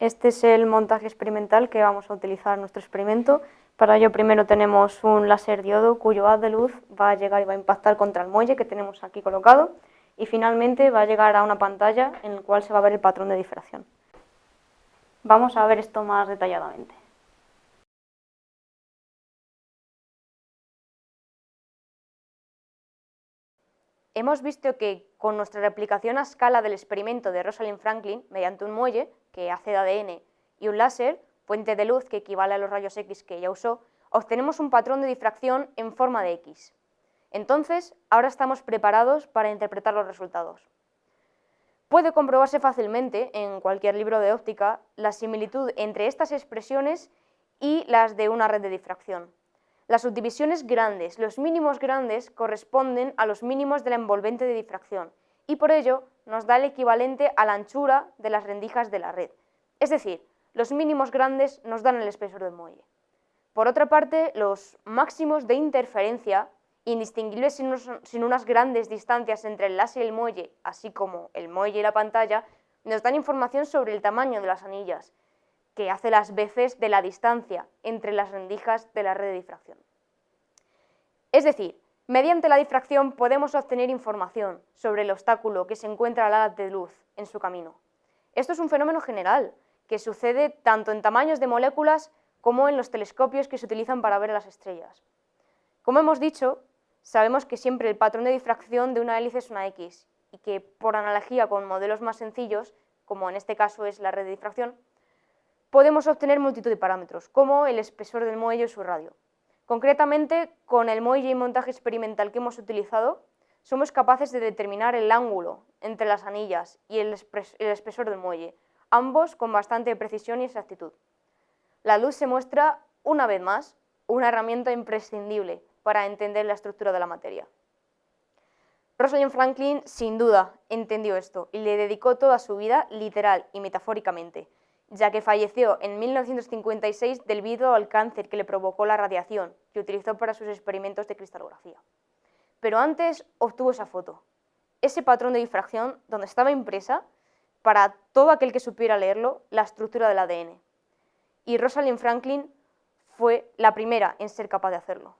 Este es el montaje experimental que vamos a utilizar en nuestro experimento. Para ello primero tenemos un láser diodo cuyo haz de luz va a llegar y va a impactar contra el muelle que tenemos aquí colocado y finalmente va a llegar a una pantalla en la cual se va a ver el patrón de difracción. Vamos a ver esto más detalladamente. Hemos visto que con nuestra replicación a escala del experimento de Rosalind Franklin, mediante un muelle que hace de ADN y un láser, puente de luz que equivale a los rayos X que ella usó, obtenemos un patrón de difracción en forma de X. Entonces, ahora estamos preparados para interpretar los resultados. Puede comprobarse fácilmente en cualquier libro de óptica la similitud entre estas expresiones y las de una red de difracción. Las subdivisiones grandes, los mínimos grandes, corresponden a los mínimos de la envolvente de difracción y por ello nos da el equivalente a la anchura de las rendijas de la red. Es decir, los mínimos grandes nos dan el espesor del muelle. Por otra parte, los máximos de interferencia, indistinguibles sin, unas grandes distancias entre el láser y el muelle, así como el muelle y la pantalla, nos dan información sobre el tamaño de las anillas, que hace las veces de la distancia entre las rendijas de la red de difracción. Es decir, mediante la difracción podemos obtener información sobre el obstáculo que se encuentra al haz de luz en su camino. Esto es un fenómeno general que sucede tanto en tamaños de moléculas como en los telescopios que se utilizan para ver las estrellas. Como hemos dicho, sabemos que siempre el patrón de difracción de una hélice es una X y que por analogía con modelos más sencillos, como en este caso es la red de difracción, podemos obtener multitud de parámetros, como el espesor del muelle y su radio. Concretamente, con el muelle y montaje experimental que hemos utilizado, somos capaces de determinar el ángulo entre las anillas y el, espesor del muelle, ambos con bastante precisión y exactitud. La luz se muestra, una vez más, una herramienta imprescindible para entender la estructura de la materia. Rosalind Franklin, sin duda, entendió esto y le dedicó toda su vida, literal y metafóricamente, ya que falleció en 1956 debido al cáncer que le provocó la radiación que utilizó para sus experimentos de cristalografía. Pero antes obtuvo esa foto, ese patrón de difracción donde estaba impresa, para todo aquel que supiera leerlo, la estructura del ADN. Y Rosalind Franklin fue la primera en ser capaz de hacerlo.